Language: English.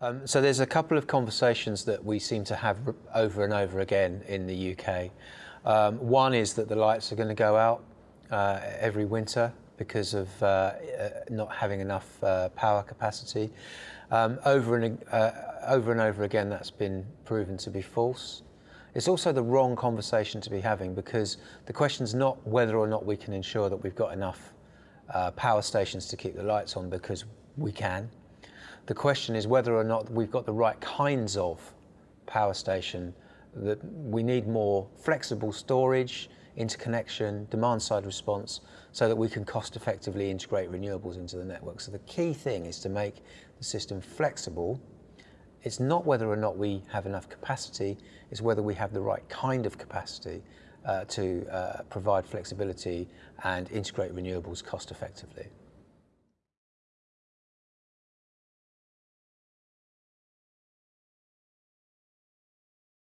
Um, so there's a couple of conversations that we seem to have over and over again in the UK. Um, one is that the lights are going to go out uh, every winter because of uh, uh, not having enough uh, power capacity. Um, over, and, uh, over and over again that's been proven to be false. It's also the wrong conversation to be having because the question is not whether or not we can ensure that we've got enough uh, power stations to keep the lights on because we can. The question is whether or not we've got the right kinds of power station that we need more flexible storage, interconnection, demand side response so that we can cost effectively integrate renewables into the network. So the key thing is to make the system flexible. It's not whether or not we have enough capacity, it's whether we have the right kind of capacity uh, to uh, provide flexibility and integrate renewables cost effectively.